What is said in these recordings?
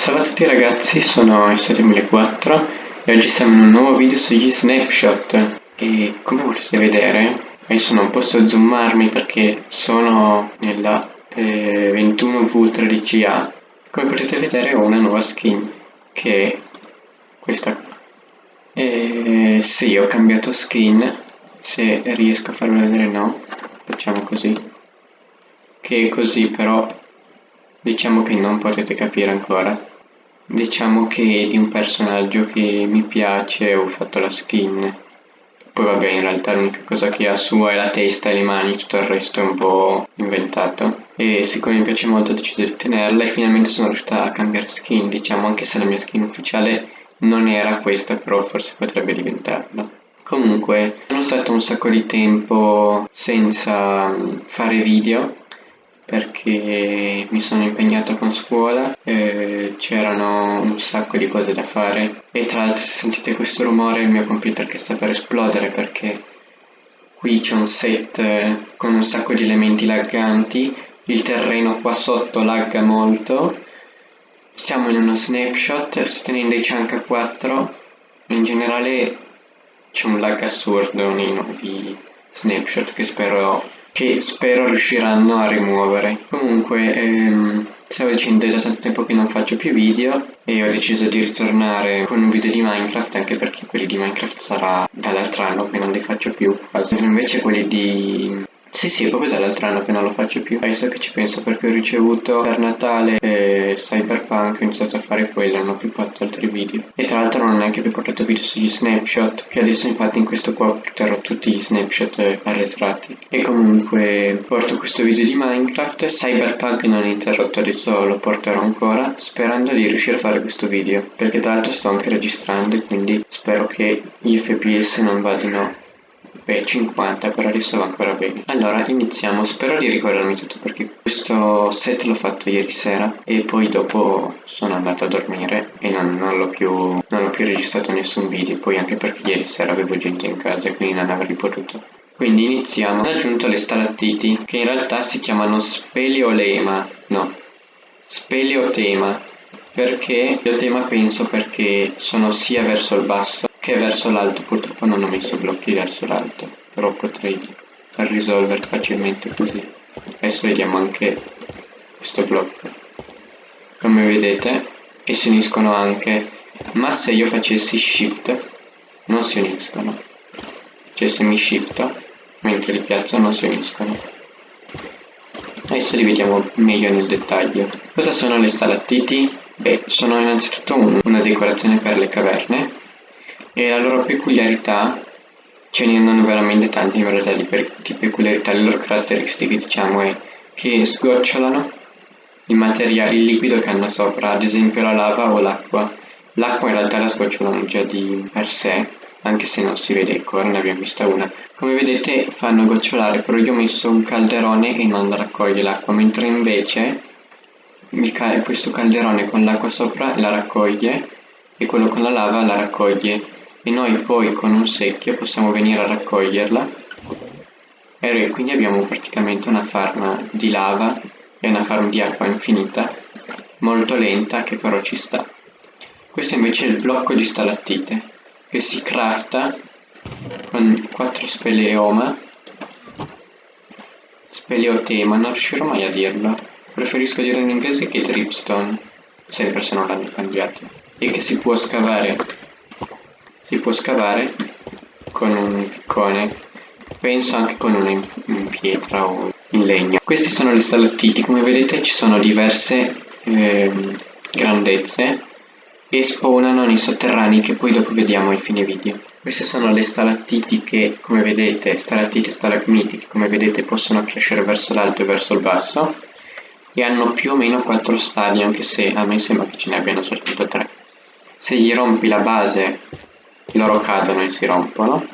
Salve a tutti ragazzi, sono Estate1004 e oggi siamo in un nuovo video sugli snapshot. E come potete vedere adesso non posso zoomarmi perché sono nella eh, 21V13A come potete vedere ho una nuova skin che è questa qua. E sì ho cambiato skin. Se riesco a farvela vedere no. Facciamo così. Che è così però diciamo che non potete capire ancora diciamo che di un personaggio che mi piace ho fatto la skin. Poi vabbè in realtà l'unica cosa che ha sua è la testa e le mani tutto il resto è un po' inventato. E siccome mi piace molto ho deciso di tenerla e finalmente sono riuscita a cambiare skin diciamo anche se la mia skin ufficiale non era questa però forse potrebbe diventarla. Comunque sono stato un sacco di tempo senza fare video perché mi sono impegnato con scuola, eh, c'erano un sacco di cose da fare. E tra l'altro se sentite questo rumore il mio computer che sta per esplodere perché qui c'è un set eh, con un sacco di elementi lagganti, il terreno qua sotto lagga molto, siamo in uno snapshot, sto tenendo i chunk 4, in generale c'è un lag assurdo nei nuovi snapshot che spero che spero riusciranno a rimuovere. Comunque, ehm, stavo dicendo, è da tanto tempo che non faccio più video e ho deciso di ritornare con un video di Minecraft anche perché quelli di Minecraft sarà dall'altro anno che non li faccio più quasi. Invece quelli di sì, sì, proprio dall'altro anno che non lo faccio più. Adesso che ci penso perché ho ricevuto per Natale eh, Cyberpunk, ho iniziato a fare quello, non ho più fatto altri video. E tra l'altro non ho neanche più portato video sugli snapshot, che adesso infatti in questo qua porterò tutti gli snapshot eh, arretrati. E comunque porto questo video di Minecraft, Cyberpunk non è interrotto, adesso lo porterò ancora, sperando di riuscire a fare questo video. Perché tra l'altro sto anche registrando e quindi spero che gli FPS non vadino Beh, 50 per adesso va ancora bene. Allora, iniziamo. Spero di ricordarmi tutto perché questo set l'ho fatto ieri sera e poi dopo sono andato a dormire e non, non l'ho più, più, registrato nessun video. Poi anche perché ieri sera avevo gente in casa e quindi non avrei potuto. Quindi iniziamo. Ho aggiunto le stalattiti che in realtà si chiamano speleolema. No, speleotema. Perché? Speleotema penso perché sono sia verso il basso che verso l'alto purtroppo non ho messo blocchi verso l'alto però potrei risolvere facilmente così. Adesso vediamo anche questo blocco. Come vedete e si uniscono anche ma se io facessi shift non si uniscono. Cioè se mi shifto mentre li piazzo non si uniscono. Adesso li vediamo meglio nel dettaglio. Cosa sono le stalattiti? beh sono innanzitutto un, una decorazione per le caverne e la loro peculiarità ce ne hanno veramente tante in realtà di, di peculiarità, le loro caratteristiche diciamo è che sgocciolano i materiali, il liquido che hanno sopra, ad esempio la lava o l'acqua. L'acqua in realtà la sgocciolano già di per sé, anche se non si vede ancora, ne abbiamo vista una. Come vedete fanno gocciolare, però io ho messo un calderone e non raccoglie l'acqua, mentre invece questo calderone con l'acqua sopra la raccoglie e quello con la lava la raccoglie e noi poi con un secchio possiamo venire a raccoglierla. E quindi abbiamo praticamente una farm di lava e una farm di acqua infinita molto lenta che però ci sta. Questo invece è il blocco di stalattite che si crafta con 4 speleoma speleotema non riuscirò mai a dirlo. Preferisco dire in inglese che dripstone sempre se non l'hanno cambiato e che si può scavare si può scavare con un piccone penso anche con una in, in pietra o in legno. Questi sono le stalattiti. Come vedete ci sono diverse eh, grandezze e spawnano nei sotterranei che poi dopo vediamo ai fine video. Queste sono le stalattiti che come vedete stalattiti e stalagmiti che come vedete possono crescere verso l'alto e verso il basso e hanno più o meno 4 stadi anche se a me sembra che ce ne abbiano soltanto 3 se gli rompi la base loro cadono e si rompono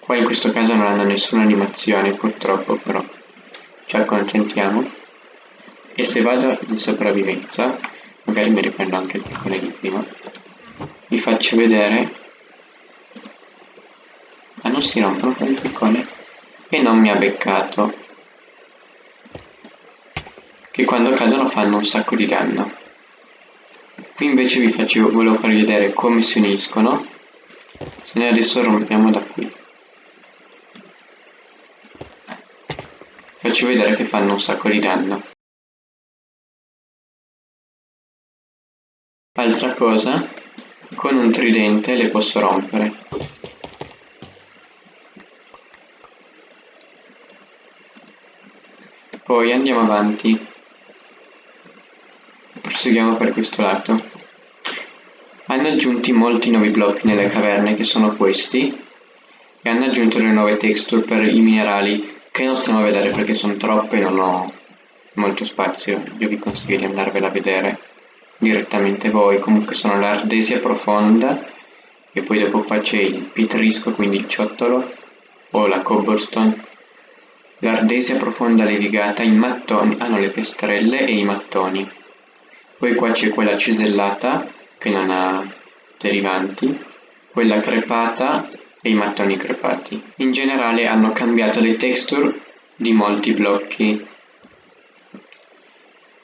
qua in questo caso non hanno nessuna animazione purtroppo però ci accontentiamo e se vado in sopravvivenza magari mi riprendo anche il piccone di prima vi faccio vedere. Ah non si rompono il piccone. E non mi ha beccato. Che quando cadono fanno un sacco di danno. Qui invece vi facevo, volevo farvi vedere come si uniscono, se noi adesso rompiamo da qui. Faccio vedere che fanno un sacco di danno. Altra cosa, con un tridente le posso rompere. Poi andiamo avanti. Proseguiamo per questo lato. Hanno aggiunti molti nuovi blocchi nelle caverne che sono questi e hanno aggiunto le nuove texture per i minerali che non stiamo a vedere perché sono troppe e non ho molto spazio. Io vi consiglio di andarvela a vedere direttamente voi. Comunque sono l'ardesia profonda e poi dopo qua c'è il pitrisco, quindi il ciottolo o la cobblestone L'ardesia profonda levigata, i mattoni hanno le piastrelle e i mattoni. Poi qua c'è quella cisellata che non ha derivanti, quella crepata e i mattoni crepati. In generale hanno cambiato le texture di molti blocchi.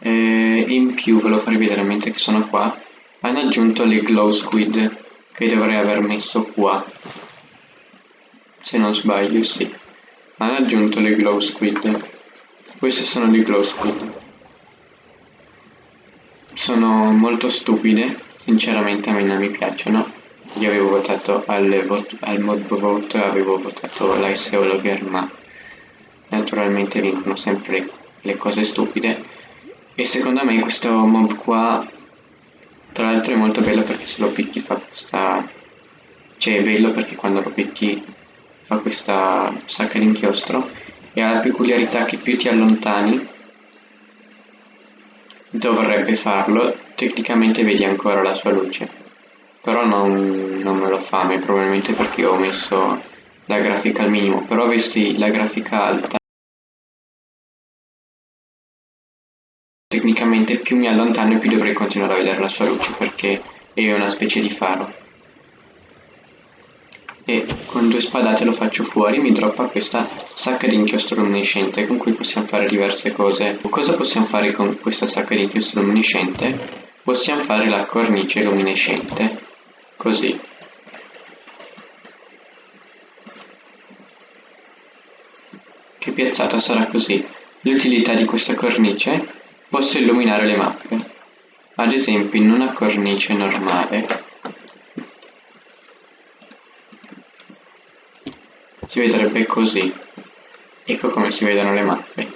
E in più, ve lo farò vedere mentre che sono qua, hanno aggiunto le glow squid che dovrei aver messo qua. Se non sbaglio, sì hanno aggiunto le glow squid queste sono le glow squid sono molto stupide sinceramente a me non mi piacciono. Io avevo votato al, al mod vote avevo votato l'iceologger ma naturalmente vincono sempre le cose stupide. E secondo me questo mob qua tra l'altro è molto bello perché se lo picchi fa questa cioè è bello perché quando lo picchi fa questa sacca d'inchiostro e ha la peculiarità che più ti allontani dovrebbe farlo, tecnicamente vedi ancora la sua luce. Però non, non me lo fa, probabilmente perché ho messo la grafica al minimo. Però avessi la grafica alta tecnicamente più mi allontano e più dovrei continuare a vedere la sua luce perché è una specie di faro e con due spadate lo faccio fuori mi droppa questa sacca di inchiostro luminescente con cui possiamo fare diverse cose. Cosa possiamo fare con questa sacca di inchiostro luminescente? possiamo fare la cornice luminescente così. Che piazzata sarà così? L'utilità di questa cornice? Posso illuminare le mappe? Ad esempio in una cornice normale si vedrebbe così. Ecco come si vedono le mappe.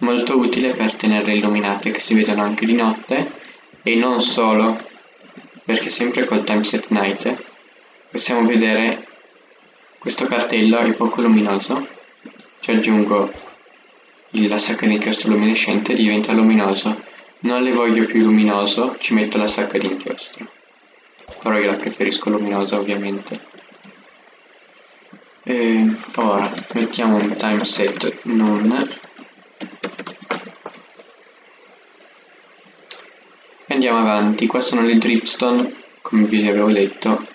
Molto utile per tenerle illuminate che si vedono anche di notte e non solo, perché sempre col timeset night possiamo vedere questo cartello è poco luminoso, ci aggiungo la sacca di inchiostro luminescente diventa luminoso. Non le voglio più luminoso, ci metto la sacca di inchiostro. Però io la preferisco luminosa ovviamente e ora mettiamo un time set non andiamo avanti. Qua sono le dripstone come vi avevo detto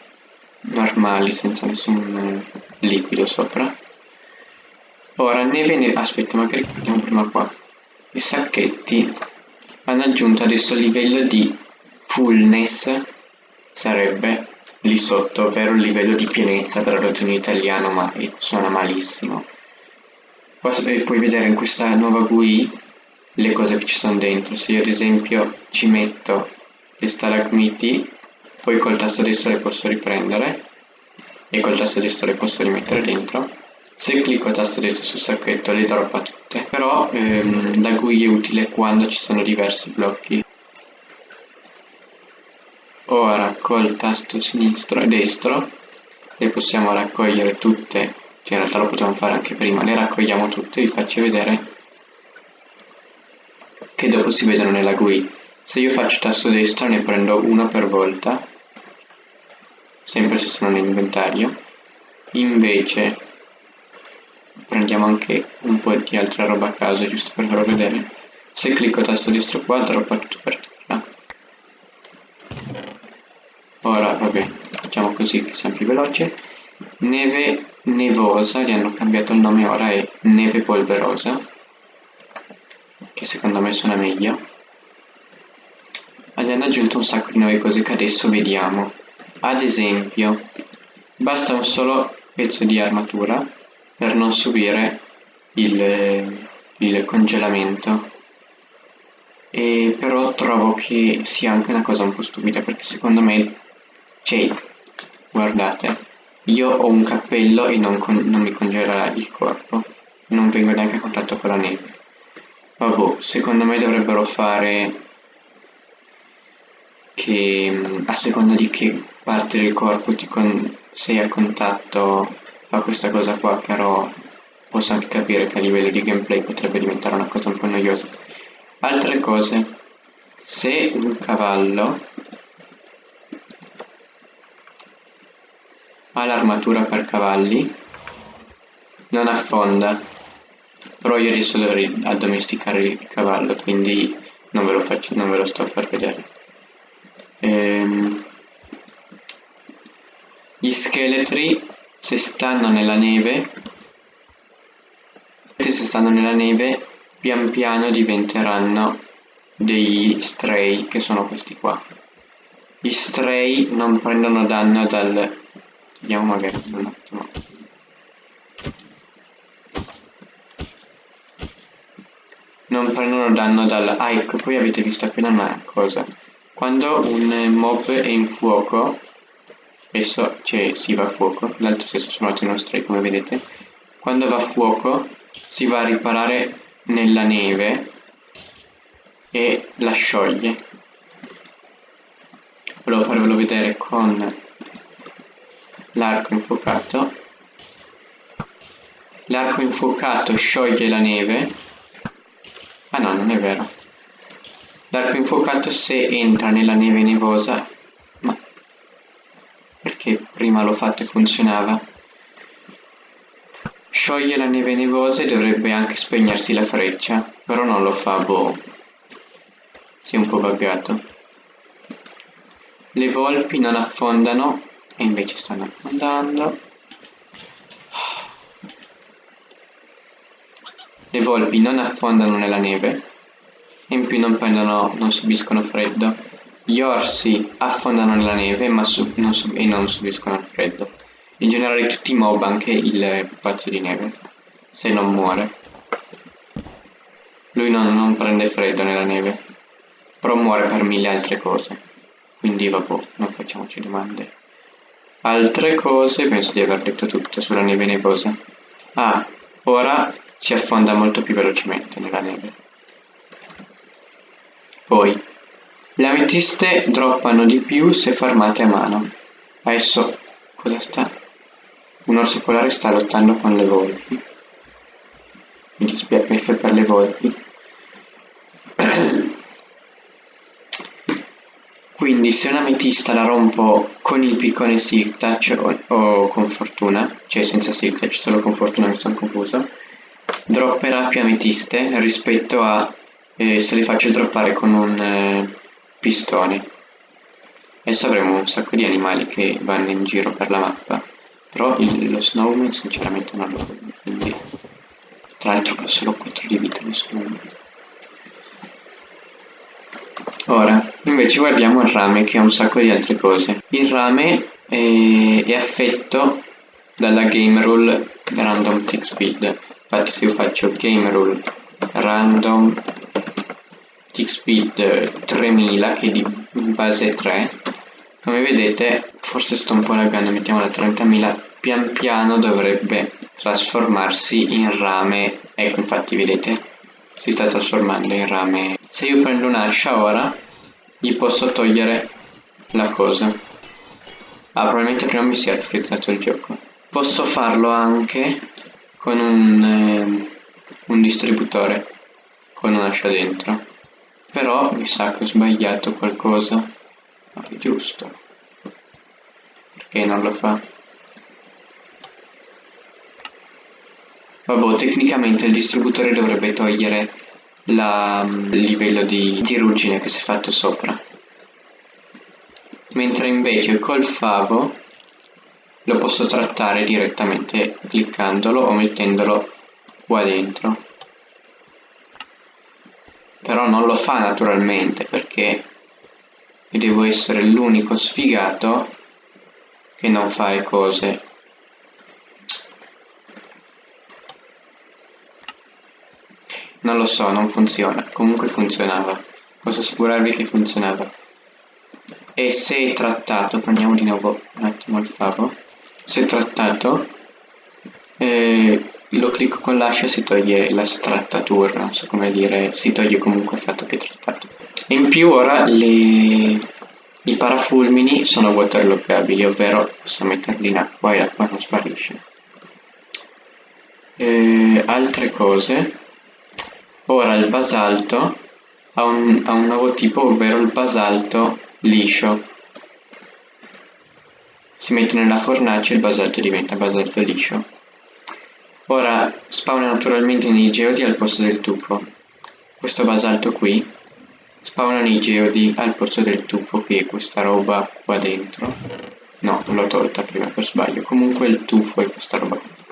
normali senza nessun liquido sopra. Ora neve ne aspetta magari andiamo prima qua? I sacchetti hanno aggiunto adesso il livello di fullness sarebbe lì sotto, ovvero il livello di pienezza tradotto in italiano, ma suona malissimo. E puoi vedere in questa nuova GUI le cose che ci sono dentro. Se io ad esempio ci metto le stalagmiti, poi col tasto destro le posso riprendere e col tasto destro le posso rimettere dentro. Se clicco tasto destro sul sacchetto le droppa tutte, però ehm, la GUI è utile quando ci sono diversi blocchi ora col tasto sinistro e destro le possiamo raccogliere tutte cioè in realtà lo potevamo fare anche prima le raccogliamo tutte vi faccio vedere che dopo si vedono nella GUI. Se io faccio tasto destro ne prendo uno per volta sempre se sono nell'inventario. Invece prendiamo anche un po' di altra roba a caso giusto per farlo vedere. Se clicco tasto destro qua droppa tutto per terra facciamo così che sia più veloce neve nevosa gli hanno cambiato il nome ora è neve polverosa che secondo me suona meglio. Gli hanno aggiunto un sacco di nuove cose che adesso vediamo. Ad esempio, basta un solo pezzo di armatura per non subire il, il congelamento. E però trovo che sia anche una cosa un po' stupida perché secondo me, cioè, guardate, io ho un cappello e non, non mi congela il corpo, non vengo neanche a contatto con la neve. Vabbè, secondo me dovrebbero fare che mm, a seconda di che parte del corpo ti sei a contatto fa questa cosa qua, però posso anche capire che a livello di gameplay potrebbe diventare una cosa un po' noiosa. Altre cose, se un cavallo ha l'armatura per cavalli, non affonda, però io adesso dovrei addomesticare il cavallo, quindi non ve lo, faccio, non ve lo sto a far vedere. Ehm, gli scheletri se stanno nella neve se stanno nella neve pian piano diventeranno degli stray che sono questi qua. Gli stray non prendono danno dal vediamo magari un attimo. Non prendono danno dal ah ecco poi avete visto appena una cosa. Quando un mob è in fuoco, spesso cioè, si va a fuoco, l'altro stesso sono altri nostri come vedete, quando va a fuoco si va a riparare nella neve e la scioglie. Volevo farvelo vedere con l'arco infuocato. L'arco infuocato scioglie la neve. Ah no, non è vero. L'arco infuocato se entra nella neve nevosa, ma perché prima l'ho fatto e funzionava. Scioglie la neve nevosa e dovrebbe anche spegnersi la freccia, però non lo fa, boh. Si è un po' buggato. Le volpi non affondano e invece stanno affondando. Le volpi non affondano nella neve in più non prendono, non subiscono freddo. Gli orsi affondano nella neve ma non e non subiscono il freddo. In generale tutti i mob, anche il pupazzo di neve, se non muore. Lui non, non prende freddo nella neve, però muore per mille altre cose. Quindi vabbè, non facciamoci domande. Altre cose, penso di aver detto tutto sulla neve nevosa. Ah, ora si affonda molto più velocemente nella neve. Poi, le ametiste droppano di più se farmate a mano. Adesso, cosa sta? Un orso polare sta lottando con le volpi. Mi dispiace per le volpi. Quindi se un'ametista la rompo con il piccone Silk Touch o, o, con fortuna, cioè senza Silk Touch, solo con fortuna mi sono confuso, dropperà più ametiste rispetto a e se li faccio droppare con un eh, pistone. Adesso avremo un sacco di animali che vanno in giro per la mappa. Però il, lo snowman sinceramente non lo voglio quindi tra l'altro ho solo 4 di vita lo snowman ora invece guardiamo il rame che ha un sacco di altre cose. Il rame è, è affetto dalla game rule random tick speed. Infatti se io faccio game rule random tick speed 3000 che di base 3 come vedete forse sto un po' laggando mettiamola a 30.000 pian piano dovrebbe trasformarsi in rame. Ecco infatti vedete si sta trasformando in rame se io prendo un'ascia ora gli posso togliere la cosa. Ah probabilmente prima mi si è frizzato il gioco. Posso farlo anche con un, eh, un distributore con un'ascia dentro. Però mi sa che ho sbagliato qualcosa. Ma è giusto. Perché non lo fa? Vabbè tecnicamente il distributore dovrebbe togliere il livello di, di ruggine che si è fatto sopra. Mentre invece col favo lo posso trattare direttamente cliccandolo o mettendolo qua dentro. Però non lo fa naturalmente perché devo essere l'unico sfigato che non fa le cose lo so, non funziona. Comunque funzionava. Posso assicurarvi che funzionava. E se trattato prendiamo di nuovo un attimo il favo. Se trattato eh, lo clicco con l'ascia si toglie la strattatura. Non so come dire si toglie comunque il fatto che è trattato. E in più ora le, i parafulmini sono waterloggabili ovvero posso metterli in acqua e l'acqua non sparisce. Eh, altre cose ora il basalto ha un, ha un nuovo tipo ovvero il basalto liscio. Si mette nella fornace e il basalto diventa basalto liscio. Ora spawna naturalmente nei geodi al posto del tufo. Questo basalto qui spawna nei geodi al posto del tufo che è questa roba qua dentro. No l'ho tolta prima per sbaglio. Comunque il tufo è questa roba qui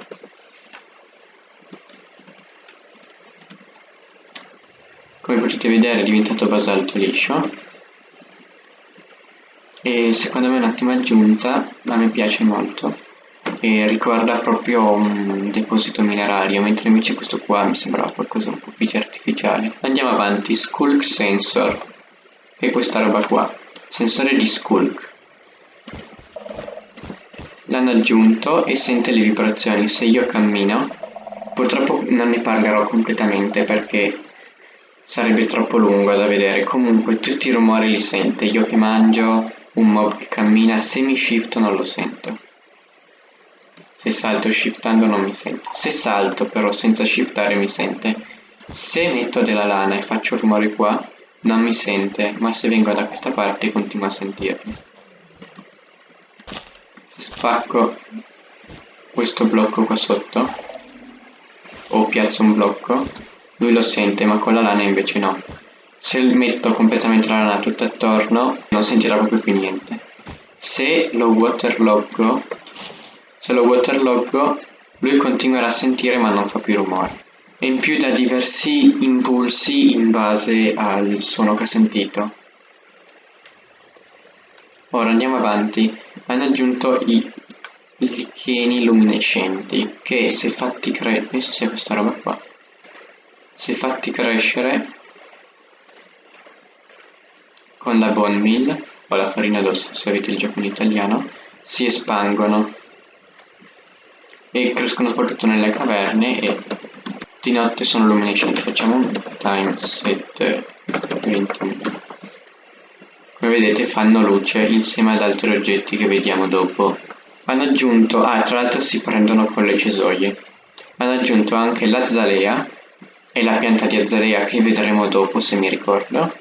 come potete vedere è diventato basalto liscio e secondo me è un'ottima aggiunta, a me piace molto e ricorda proprio un deposito minerario, mentre invece questo qua mi sembrava qualcosa un po' più artificiale. Andiamo avanti, Skulk Sensor, è questa roba qua, sensore di Skulk. L'hanno aggiunto e sente le vibrazioni, se io cammino, purtroppo non ne parlerò completamente perché sarebbe troppo lungo da vedere, comunque tutti i rumori li sente, io che mangio, un mob che cammina semi-shift non lo sento. Se salto shiftando non mi sente. Se salto però senza shiftare mi sente. Se metto della lana e faccio rumore qua, non mi sente, ma se vengo da questa parte continua a sentirmi. Se spacco questo blocco qua sotto, o piazzo un blocco, lui lo sente, ma con la lana invece no. Se metto completamente la lana tutto attorno non sentirà proprio più niente. Se lo waterloggo se lo waterloggo lui continuerà a sentire ma non fa più rumore. E in più dà diversi impulsi in base al suono che ha sentito. Ora andiamo avanti. Hanno aggiunto i licheni luminescenti che se fatti crescere penso sia questa roba qua se fatti crescere con la bone meal o la farina d'osso se avete il gioco in italiano si espangono e crescono soprattutto nelle caverne e di notte sono luminescenti. Facciamo un time set 20 come vedete fanno luce insieme ad altri oggetti che vediamo dopo. Hanno aggiunto ah tra l'altro si prendono con le cesoie. Hanno aggiunto anche l'azalea e la pianta di azalea che vedremo dopo se mi ricordo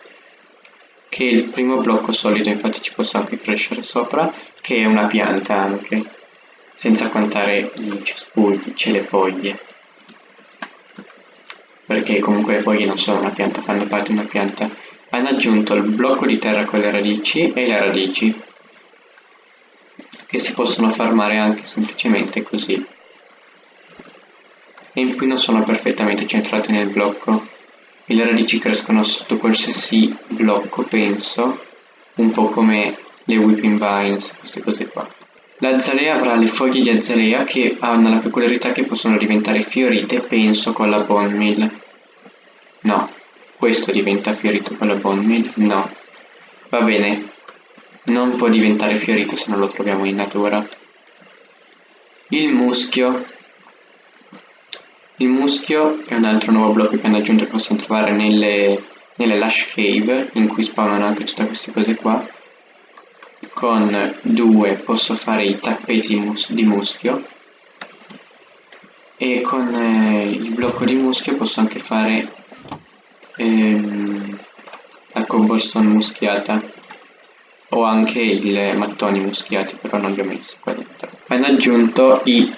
che il primo blocco solido infatti ci posso anche crescere sopra che è una pianta anche senza contare i cespugli, c'è le foglie. Perché comunque le foglie non sono una pianta, fanno parte di una pianta. Hanno aggiunto il blocco di terra con le radici e le radici che si possono farmare anche semplicemente così e in più non sono perfettamente centrate nel blocco e le radici crescono sotto qualsiasi blocco, penso, un po' come le whipping vines, queste cose qua. L'azalea avrà le foglie di azalea che hanno la peculiarità che possono diventare fiorite, penso, con la bone meal. No, questo diventa fiorito con la bone meal? No. Va bene, non può diventare fiorito se non lo troviamo in natura. Il muschio il muschio è un altro nuovo blocco che hanno aggiunto che possiamo trovare nelle, nelle Lush Cave, in cui spawnano anche tutte queste cose qua. Con due posso fare i tappeti mus di muschio. E con eh, il blocco di muschio posso anche fare ehm, la cobblestone muschiata o anche i mattoni muschiati però non li ho messi qua dentro hanno aggiunto i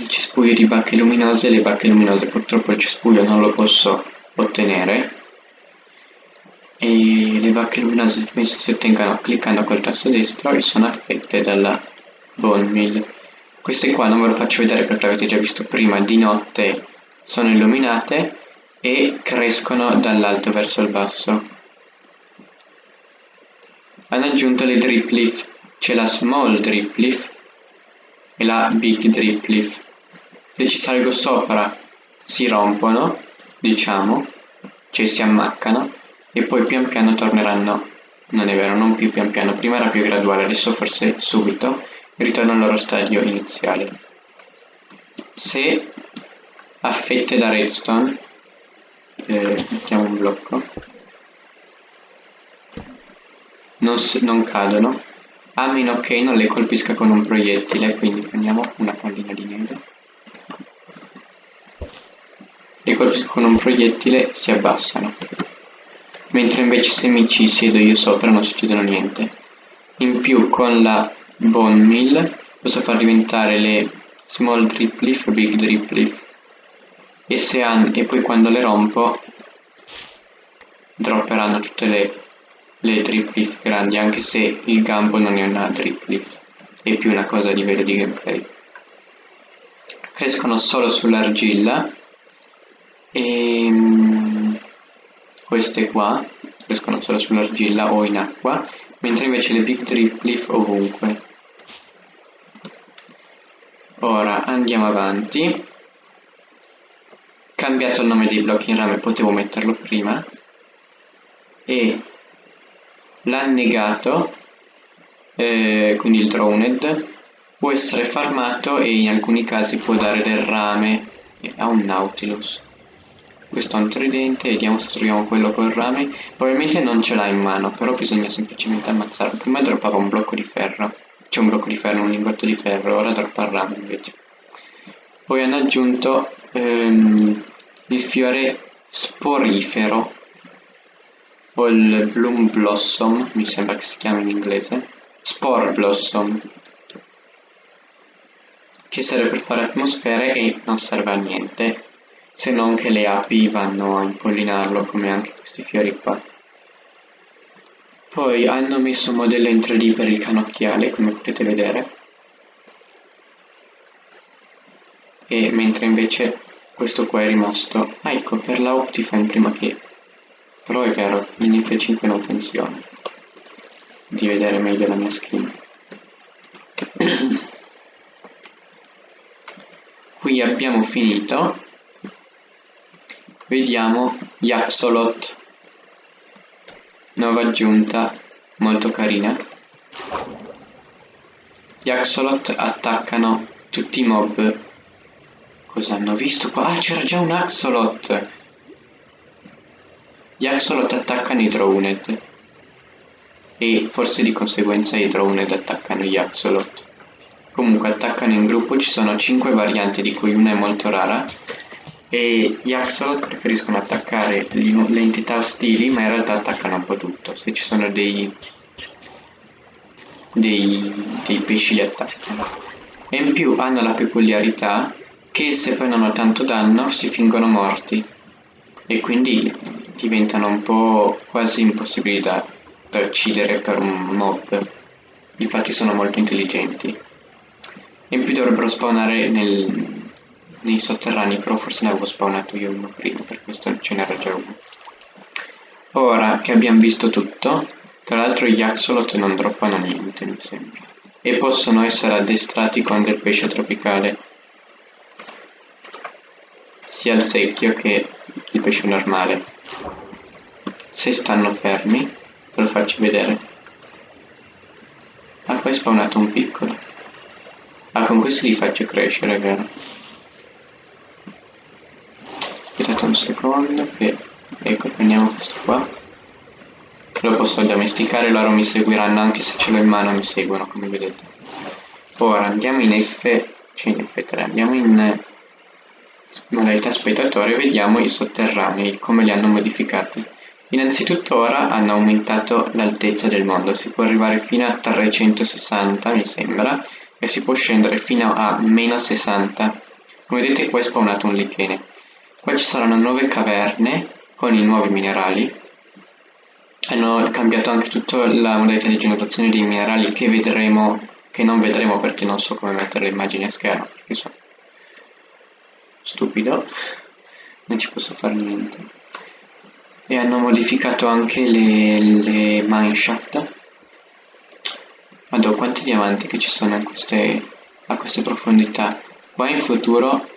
il cespuglio di bacche luminose le bacche luminose purtroppo il cespuglio non lo posso ottenere e le bacche luminose penso si ottengano cliccando col tasto destro e sono affette dalla bone meal queste qua non ve lo faccio vedere perché l'avete già visto prima di notte sono illuminate e crescono dall'alto verso il basso. Hanno aggiunto le drip leaf, c'è la small drip leaf e la big drip leaf. Se ci salgo sopra si rompono, diciamo, cioè si ammaccano e poi pian piano torneranno, non è vero, non più pian piano, prima era più graduale, adesso forse subito, ritorno al loro stadio iniziale. Se a fette da redstone, eh, mettiamo un blocco, non, non cadono, a meno che non le colpisca con un proiettile, quindi prendiamo una pallina di neve. Le colpisco con un proiettile si abbassano. Mentre invece se mi ci siedo io sopra non succedono niente. In più con la bone mill posso far diventare le small drip leaf e big drip leaf. E, se han, e poi quando le rompo dropperanno tutte le, le drip leaf grandi anche se il gambo non è una drip leaf è più una cosa di vero di gameplay crescono solo sull'argilla e ehm, queste qua crescono solo sull'argilla o in acqua mentre invece le big drip leaf ovunque. Ora andiamo avanti. Cambiato il nome dei blocchi in rame potevo metterlo prima. E l'annegato eh, quindi il droned può essere farmato e in alcuni casi può dare del rame a un nautilus questo è un tridente, vediamo se troviamo quello col rame. Probabilmente non ce l'ha in mano, però bisogna semplicemente ammazzarlo. Prima droppava un blocco di ferro, c'è un blocco di ferro, un lingotto di ferro, ora droppa il rame invece. Poi hanno aggiunto ehm, il fiore sporifero, o il bloom blossom, mi sembra che si chiami in inglese, spore blossom, che serve per fare atmosfere e non serve a niente se non che le api vanno a impollinarlo come anche questi fiori qua. Poi hanno messo un modello in 3D per il canocchiale, come potete vedere, e mentre invece questo qua è rimasto... Ah, ecco, per la Optifine prima che... Però è vero, in F5 non funziona. Di vedere meglio la mia screen. Qui abbiamo finito Vediamo Yaxolot, nuova aggiunta, molto carina. Gli Axolot attaccano tutti i mob. Cosa hanno visto qua? Ah, c'era già un Axolot! Gli Axolot attaccano i Drowned. E forse di conseguenza i Drowned attaccano gli Axolot. Comunque attaccano in gruppo, ci sono 5 varianti di cui una è molto rara e gli Axolot preferiscono attaccare le entità ostili ma in realtà attaccano un po' tutto. Se ci sono dei dei, dei pesci li attaccano. E in più hanno la peculiarità che se prendono tanto danno si fingono morti. E quindi diventano un po' quasi impossibili da, da uccidere per un mob. Infatti sono molto intelligenti. E in più dovrebbero spawnare nel, nei sotterranei, però forse ne avevo spawnato io uno prima, per questo ce n'era già uno. Ora che abbiamo visto tutto, tra l'altro gli axolot non droppano niente, mi sembra, e possono essere addestrati con del pesce tropicale, sia il secchio che il pesce normale. Se stanno fermi, ve lo faccio vedere. Ah, poi è spawnato un piccolo. Ah, con questo li faccio crescere, vero? Aspettate un secondo che ecco prendiamo questo qua. Lo posso addomesticare loro mi seguiranno anche se ce l'ho in mano mi seguono come vedete ora andiamo in F cioè in F3 andiamo in modalità spettatore e vediamo i sotterranei come li hanno modificati. Innanzitutto ora hanno aumentato l'altezza del mondo. Si può arrivare fino a 360 mi sembra e si può scendere fino a meno 60 come vedete qua è spawnato un lichene Qua ci saranno nuove caverne con i nuovi minerali. Hanno cambiato anche tutta la modalità di generazione dei minerali che vedremo, che non vedremo perché non so come mettere le immagini a schermo, perché sono stupido. non ci posso fare niente. E hanno modificato anche le, le mineshaft. Madò, quanti diamanti che ci sono a queste, a queste profondità. Qua in futuro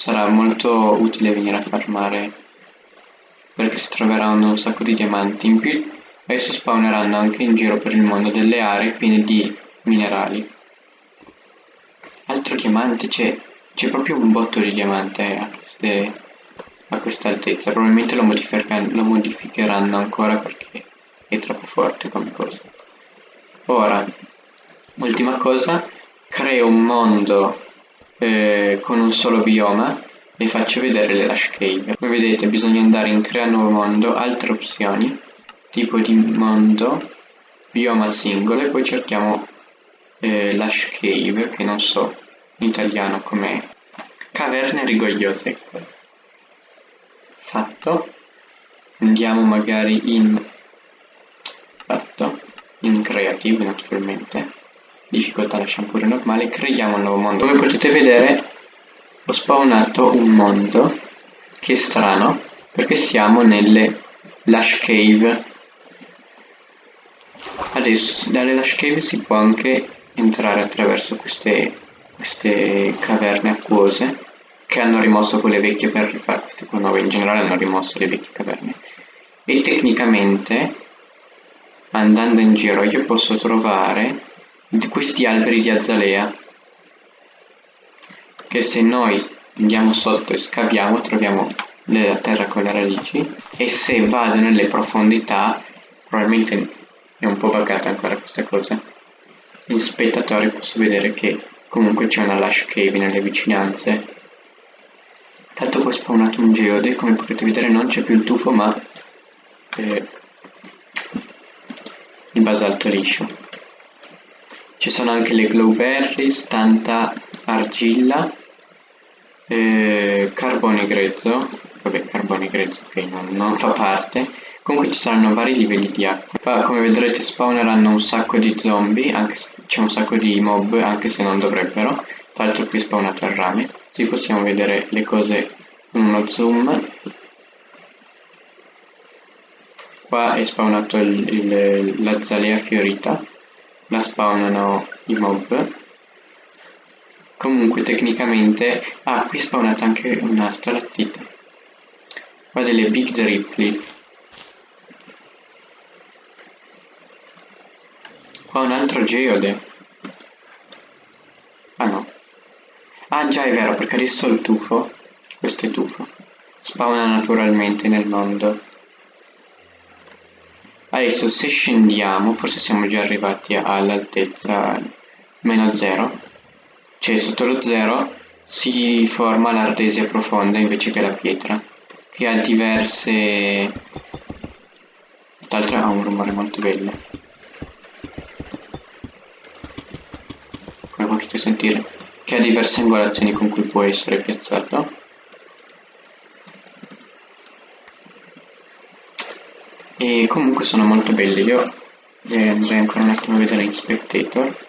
sarà molto utile venire a farmare perché si troveranno un sacco di diamanti. In più adesso spawneranno anche in giro per il mondo delle aree piene di minerali. Altro diamante, c'è, c'è proprio un botto di diamante a, queste, a questa altezza. Probabilmente lo, lo modificheranno ancora perché è troppo forte come cosa. Ora, ultima cosa, creo un mondo eh, con un solo bioma vi faccio vedere le Lash Cave. Come vedete bisogna andare in crea nuovo mondo, altre opzioni, tipo di mondo, bioma singolo e poi cerchiamo eh, Lash Cave, che non so in italiano com'è. Caverne rigogliose. Fatto. Andiamo magari in... Fatto. In creative naturalmente. Difficoltà lasciamo pure normale. Creiamo un nuovo mondo. Come potete vedere ho spawnato un mondo che è strano perché siamo nelle Lash Cave adesso dalle Lash Cave si può anche entrare attraverso queste, queste caverne acquose che hanno rimosso quelle vecchie per rifare queste qua nuove in generale hanno rimosso le vecchie caverne e tecnicamente andando in giro io posso trovare questi alberi di azalea che se noi andiamo sotto e scaviamo troviamo la terra con le radici e se vado nelle profondità probabilmente è un po' buggata ancora questa cosa. In spettatori posso vedere che comunque c'è una lush cave nelle vicinanze. Tanto poi è spawnato un geode come potete vedere non c'è più il tufo ma eh, il basalto liscio ci sono anche le glowberries, tanta argilla eh, carbone grezzo vabbè carbone grezzo ok non, non fa parte. Comunque ci saranno vari livelli di acqua. Come vedrete spawneranno un sacco di zombie anche se c'è un sacco di mob anche se non dovrebbero. Tra l'altro qui è spawnato il rame. Così possiamo vedere le cose in uno zoom. Qua è spawnato la zalea fiorita la spawnano i mob Comunque tecnicamente... Ah, qui è spawnata anche una stalattite. Qua delle Big Ripley. Qua un altro geode. Ah no. Ah già è vero, perché adesso il tufo, questo è tufo, spawna naturalmente nel mondo. Adesso se scendiamo, forse siamo già arrivati all'altezza meno zero. Cioè sotto lo zero si forma l'ardesia profonda invece che la pietra che ha diverse tra l'altro ha un rumore molto bello. Come potete sentire che ha diverse angolazioni con cui può essere piazzato e comunque sono molto belli io li andrei ancora un attimo a vedere in spectator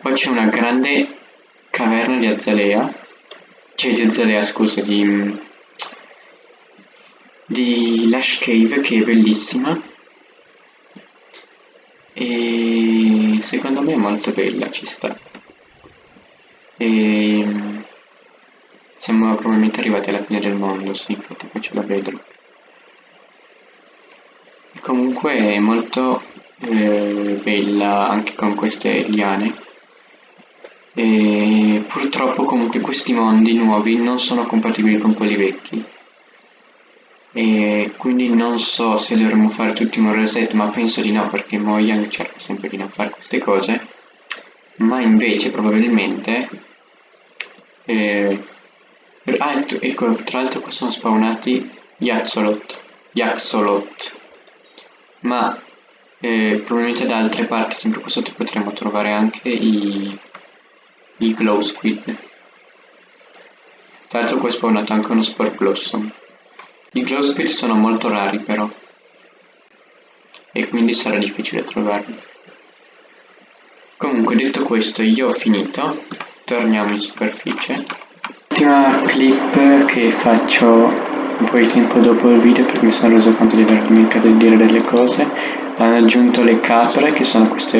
poi c'è una grande caverna di azalea, cioè di azalea scusa, di, di Lash Cave che è bellissima e secondo me è molto bella, ci sta. E siamo probabilmente arrivati alla fine del mondo, sì, infatti poi ce la vedo. Comunque è molto eh, bella anche con queste liane. E purtroppo comunque questi mondi nuovi non sono compatibili con quelli vecchi. E quindi non so se dovremmo fare tutti un reset ma penso di no perché Mojang cerca sempre di non fare queste cose. Ma invece probabilmente eh, ah, ecco tra l'altro qua sono spawnati gli Axolot ma eh, probabilmente da altre parti sempre qua sotto potremo trovare anche i il glow squid. Tra l'altro qua è spawnato anche uno sport blossom. I glow squid sono molto rari però. E quindi sarà difficile trovarli. Comunque detto questo io ho finito. Torniamo in superficie. ultima clip che faccio un po' di tempo dopo il video perché mi sono reso conto di aver dimenticato di dire delle cose. Hanno aggiunto le capre che sono questo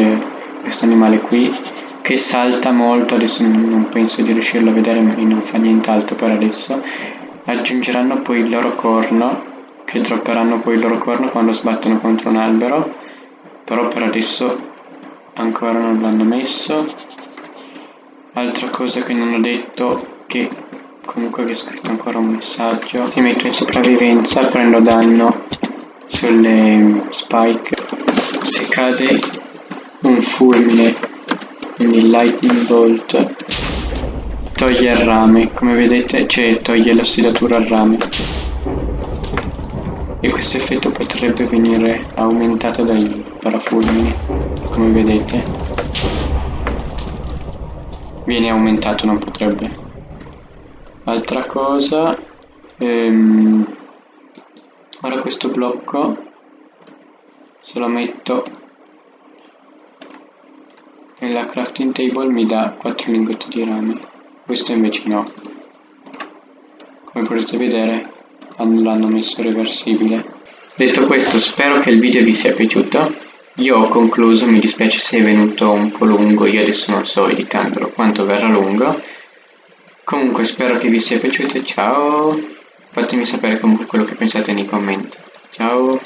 animale qui che salta molto. Adesso non penso di riuscirlo a vedere ma non fa nient'altro per adesso. Aggiungeranno poi il loro corno che dropperanno poi il loro corno quando sbattono contro un albero. Però per adesso ancora non l'hanno messo. Altra cosa che non ho detto che comunque vi ho scritto ancora un messaggio. Ti metto in sopravvivenza prendo danno sulle spike. Se cade un fulmine quindi lightning bolt toglie il rame. Come vedete cioè toglie l'ossidatura al rame. E questo effetto potrebbe venire aumentato dai parafulmini come vedete. Viene aumentato non potrebbe altra cosa ehm, ora questo blocco se lo metto nella crafting table mi dà 4 lingotti di rame. Questo invece no. Come potete vedere l'hanno messo reversibile. Detto questo spero che il video vi sia piaciuto. Io ho concluso, mi dispiace se è venuto un po' lungo, io adesso non so editandolo quanto verrà lungo. Comunque spero che vi sia piaciuto ciao! Fatemi sapere comunque quello che pensate nei commenti. Ciao!